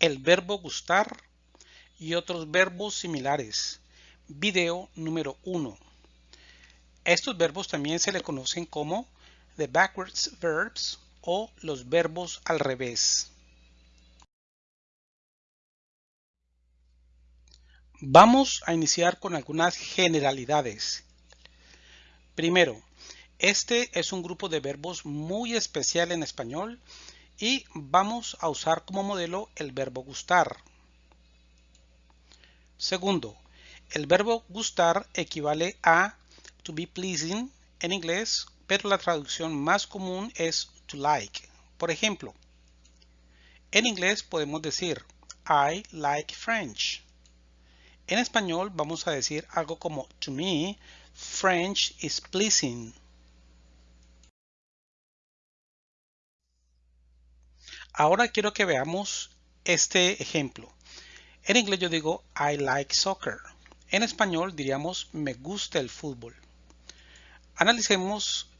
el verbo gustar y otros verbos similares. Video número 1. Estos verbos también se le conocen como the backwards verbs o los verbos al revés. Vamos a iniciar con algunas generalidades. Primero, este es un grupo de verbos muy especial en español y vamos a usar como modelo el verbo gustar. Segundo, el verbo gustar equivale a to be pleasing en inglés, pero la traducción más común es to like. Por ejemplo, en inglés podemos decir I like French. En español vamos a decir algo como To me, French is pleasing. Ahora quiero que veamos este ejemplo. En inglés yo digo I like soccer. En español diríamos me gusta el fútbol. Analicemos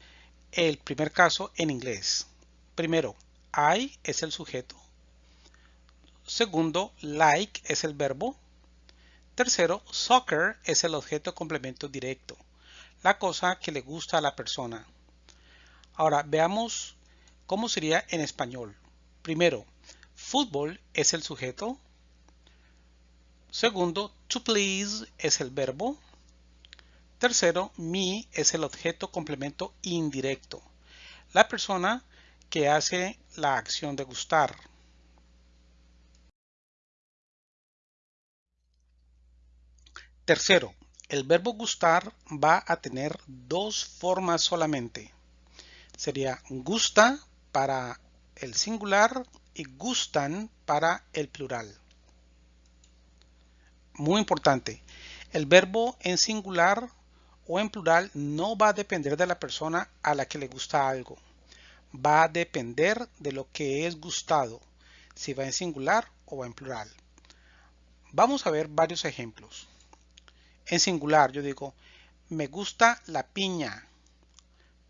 el primer caso en inglés. Primero, I es el sujeto. Segundo, like es el verbo. Tercero, soccer es el objeto complemento directo, la cosa que le gusta a la persona. Ahora veamos cómo sería en español. Primero, fútbol es el sujeto. Segundo, to please es el verbo. Tercero, me es el objeto complemento indirecto, la persona que hace la acción de gustar. Tercero, el verbo gustar va a tener dos formas solamente. Sería gusta para el singular y gustan para el plural. Muy importante, el verbo en singular o en plural no va a depender de la persona a la que le gusta algo. Va a depender de lo que es gustado, si va en singular o va en plural. Vamos a ver varios ejemplos en singular. Yo digo, me gusta la piña.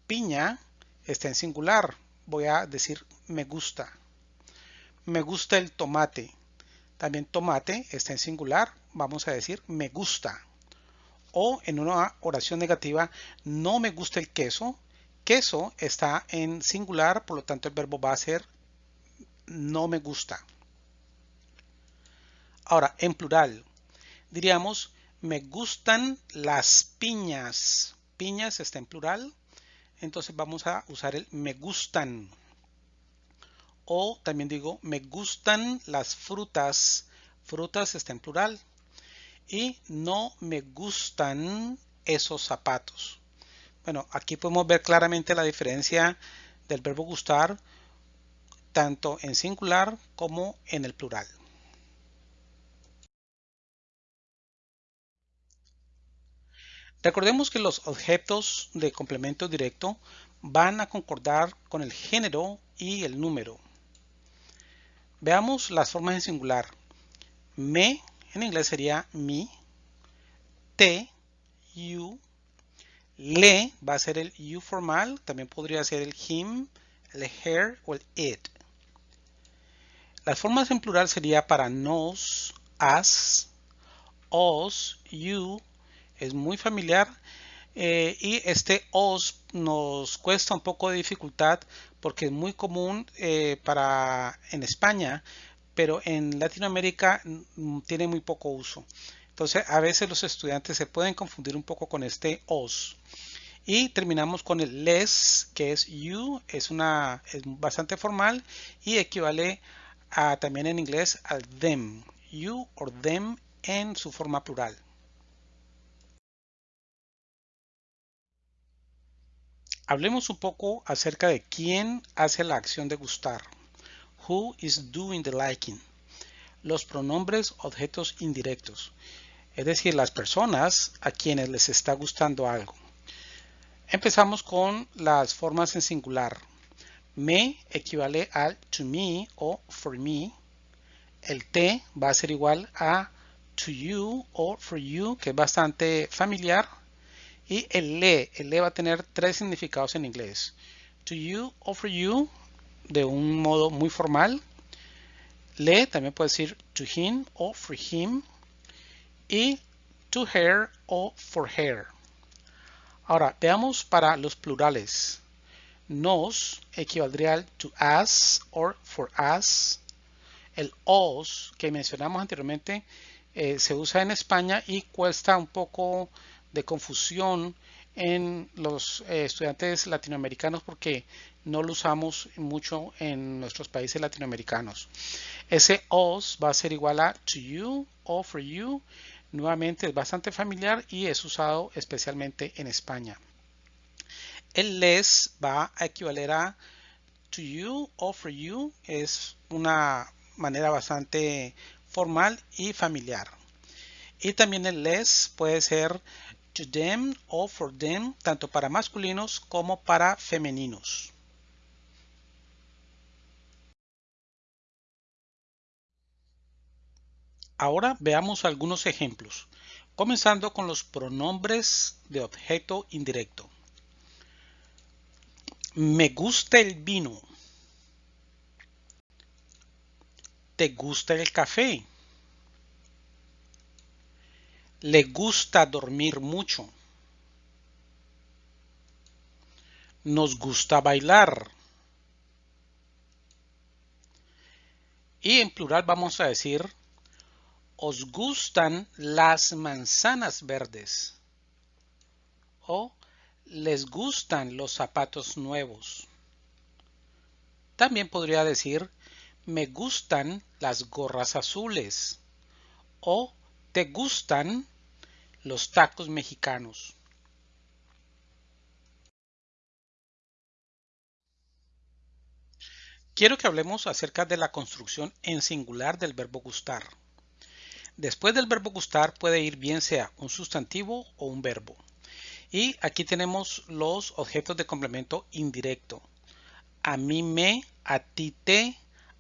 Piña está en singular. Voy a decir me gusta. Me gusta el tomate. También tomate está en singular. Vamos a decir me gusta. O en una oración negativa, no me gusta el queso. Queso está en singular, por lo tanto el verbo va a ser no me gusta. Ahora, en plural, diríamos me gustan las piñas. Piñas está en plural. Entonces vamos a usar el me gustan. O también digo me gustan las frutas. Frutas está en plural. Y no me gustan esos zapatos. Bueno, aquí podemos ver claramente la diferencia del verbo gustar tanto en singular como en el plural. Recordemos que los objetos de complemento directo van a concordar con el género y el número. Veamos las formas en singular. Me en inglés sería me. Te, you. Le va a ser el you formal. También podría ser el him, el her o el it. Las formas en plural sería para nos, us, us, you, es muy familiar eh, y este os nos cuesta un poco de dificultad porque es muy común eh, para en España pero en Latinoamérica mm, tiene muy poco uso. Entonces a veces los estudiantes se pueden confundir un poco con este os. Y terminamos con el les que es you es una es bastante formal y equivale a también en inglés al them. You or them en su forma plural Hablemos un poco acerca de quién hace la acción de gustar. Who is doing the liking? Los pronombres objetos indirectos, es decir, las personas a quienes les está gustando algo. Empezamos con las formas en singular. Me equivale al to me o for me. El te va a ser igual a to you o for you, que es bastante familiar y el le, el le va a tener tres significados en inglés. To you o for you, de un modo muy formal. Le también puede decir to him o for him. Y to her o for her. Ahora, veamos para los plurales. Nos equivaldría al to us or for us. El os que mencionamos anteriormente eh, se usa en España y cuesta un poco de confusión en los eh, estudiantes latinoamericanos porque no lo usamos mucho en nuestros países latinoamericanos. Ese os va a ser igual a to you o for you. Nuevamente es bastante familiar y es usado especialmente en España. El les va a equivaler a to you o for you. Es una manera bastante formal y familiar. Y también el les puede ser to them o for them, tanto para masculinos como para femeninos. Ahora veamos algunos ejemplos, comenzando con los pronombres de objeto indirecto. Me gusta el vino. ¿Te gusta el café? Le gusta dormir mucho. Nos gusta bailar. Y en plural vamos a decir, os gustan las manzanas verdes. O les gustan los zapatos nuevos. También podría decir, me gustan las gorras azules. O ¿Te gustan los tacos mexicanos? Quiero que hablemos acerca de la construcción en singular del verbo gustar. Después del verbo gustar puede ir bien sea un sustantivo o un verbo. Y aquí tenemos los objetos de complemento indirecto. A mí me, a ti te,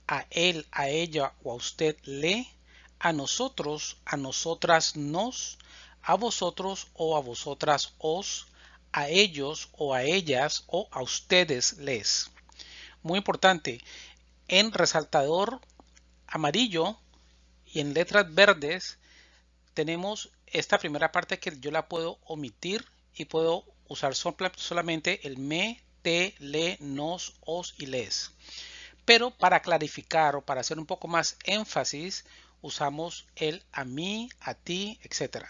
a él, a ella o a usted le, a nosotros, a nosotras nos, a vosotros o a vosotras os, a ellos o a ellas o a ustedes les. Muy importante, en resaltador amarillo y en letras verdes tenemos esta primera parte que yo la puedo omitir y puedo usar solamente el me, te, le, nos, os y les. Pero para clarificar o para hacer un poco más énfasis, usamos el a mí, a ti, etc.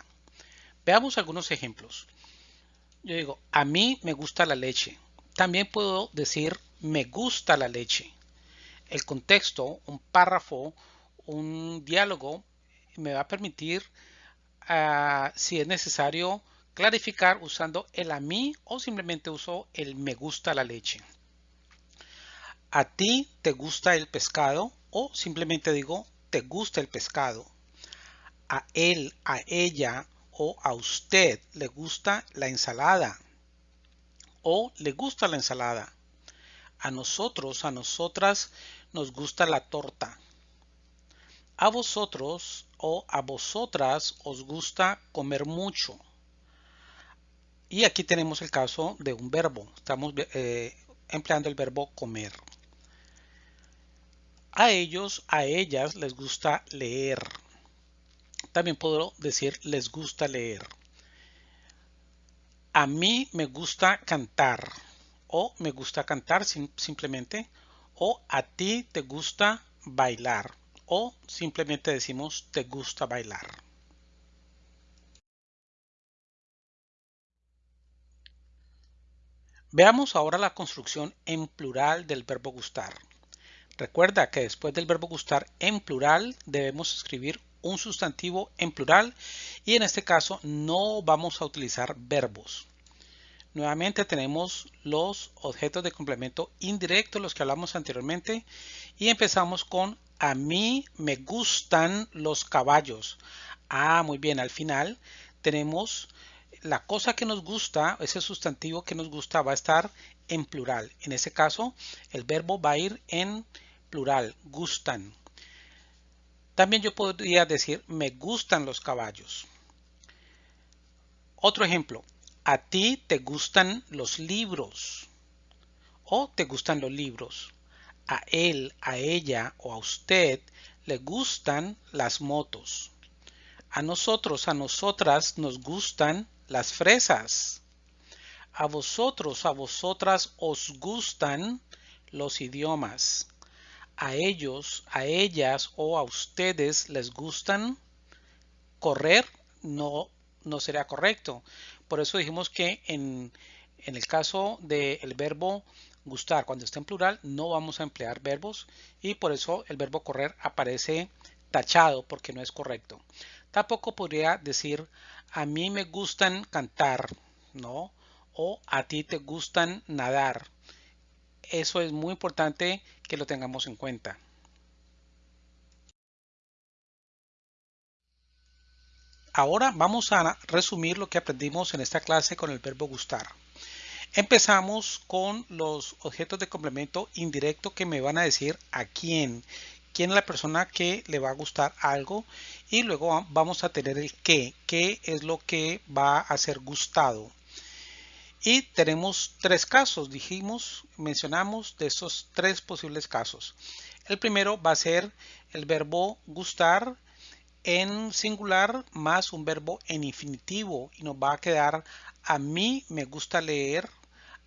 Veamos algunos ejemplos. Yo digo, a mí me gusta la leche. También puedo decir, me gusta la leche. El contexto, un párrafo, un diálogo, me va a permitir, ah, si es necesario, clarificar usando el a mí o simplemente uso el me gusta la leche. A ti te gusta el pescado o simplemente digo gusta el pescado. A él, a ella o a usted le gusta la ensalada. O le gusta la ensalada. A nosotros, a nosotras nos gusta la torta. A vosotros o a vosotras os gusta comer mucho. Y aquí tenemos el caso de un verbo. Estamos eh, empleando el verbo comer. A ellos, a ellas les gusta leer. También puedo decir les gusta leer. A mí me gusta cantar o me gusta cantar simplemente o a ti te gusta bailar o simplemente decimos te gusta bailar. Veamos ahora la construcción en plural del verbo gustar. Recuerda que después del verbo gustar en plural debemos escribir un sustantivo en plural y en este caso no vamos a utilizar verbos. Nuevamente tenemos los objetos de complemento indirecto, los que hablamos anteriormente, y empezamos con a mí me gustan los caballos. Ah, muy bien, al final tenemos la cosa que nos gusta, ese sustantivo que nos gusta va a estar en plural. En ese caso, el verbo va a ir en plural, gustan. También yo podría decir, me gustan los caballos. Otro ejemplo, a ti te gustan los libros o te gustan los libros. a él, a ella o a usted le gustan las motos. A nosotros, a nosotras nos gustan las fresas. A vosotros, a vosotras os gustan los idiomas. A ellos, a ellas o a ustedes les gustan correr. No, no sería correcto. Por eso dijimos que en, en el caso del verbo gustar, cuando está en plural, no vamos a emplear verbos y por eso el verbo correr aparece tachado porque no es correcto. Tampoco podría decir a mí me gustan cantar, ¿no? O a ti te gustan nadar. Eso es muy importante que lo tengamos en cuenta. Ahora vamos a resumir lo que aprendimos en esta clase con el verbo gustar. Empezamos con los objetos de complemento indirecto que me van a decir a quién, quién es la persona que le va a gustar algo y luego vamos a tener el qué, qué es lo que va a ser gustado. Y tenemos tres casos, dijimos, mencionamos de esos tres posibles casos. El primero va a ser el verbo gustar en singular más un verbo en infinitivo y nos va a quedar a mí me gusta leer,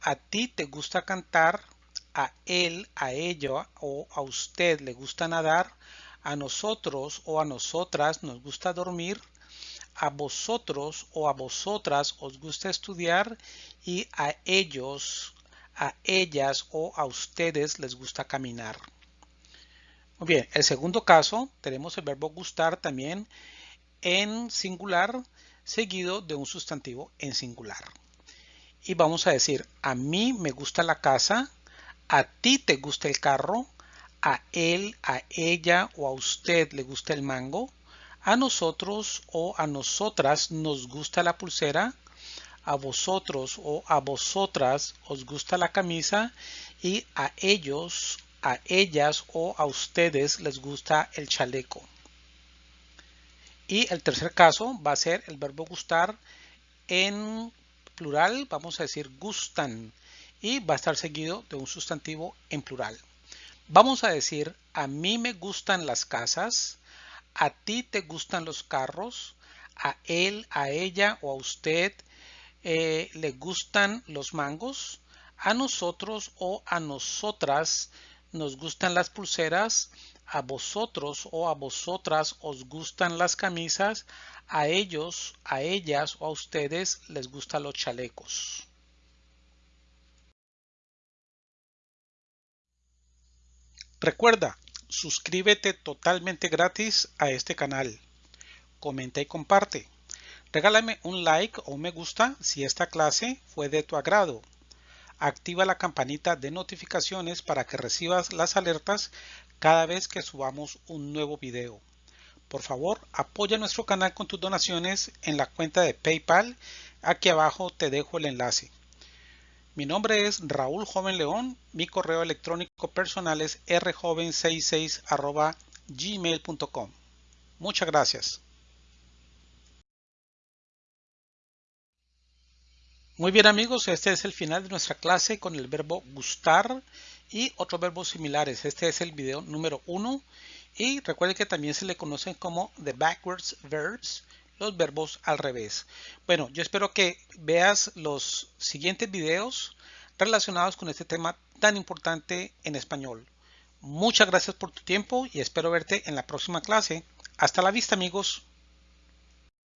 a ti te gusta cantar, a él, a ella o a usted le gusta nadar, a nosotros o a nosotras nos gusta dormir, a vosotros o a vosotras os gusta estudiar y a ellos, a ellas o a ustedes les gusta caminar. Muy bien, el segundo caso tenemos el verbo gustar también en singular seguido de un sustantivo en singular y vamos a decir a mí me gusta la casa, a ti te gusta el carro, a él, a ella o a usted le gusta el mango, a nosotros o a nosotras nos gusta la pulsera, a vosotros o a vosotras os gusta la camisa y a ellos, a ellas o a ustedes les gusta el chaleco. Y el tercer caso va a ser el verbo gustar en plural vamos a decir gustan y va a estar seguido de un sustantivo en plural. Vamos a decir a mí me gustan las casas, a ti te gustan los carros, a él, a ella o a usted eh, le gustan los mangos, a nosotros o a nosotras nos gustan las pulseras, a vosotros o a vosotras os gustan las camisas, a ellos, a ellas o a ustedes les gustan los chalecos. Recuerda, suscríbete totalmente gratis a este canal. Comenta y comparte. Regálame un like o un me gusta si esta clase fue de tu agrado. Activa la campanita de notificaciones para que recibas las alertas cada vez que subamos un nuevo video. Por favor, apoya nuestro canal con tus donaciones en la cuenta de PayPal. Aquí abajo te dejo el enlace. Mi nombre es Raúl Joven León. Mi correo electrónico personal es rjoven66 gmail.com. Muchas gracias. Muy bien amigos, este es el final de nuestra clase con el verbo gustar y otros verbos similares. Este es el video número uno y recuerden que también se le conocen como the backwards verbs, los verbos al revés. Bueno, yo espero que veas los siguientes videos relacionados con este tema tan importante en español. Muchas gracias por tu tiempo y espero verte en la próxima clase. Hasta la vista amigos.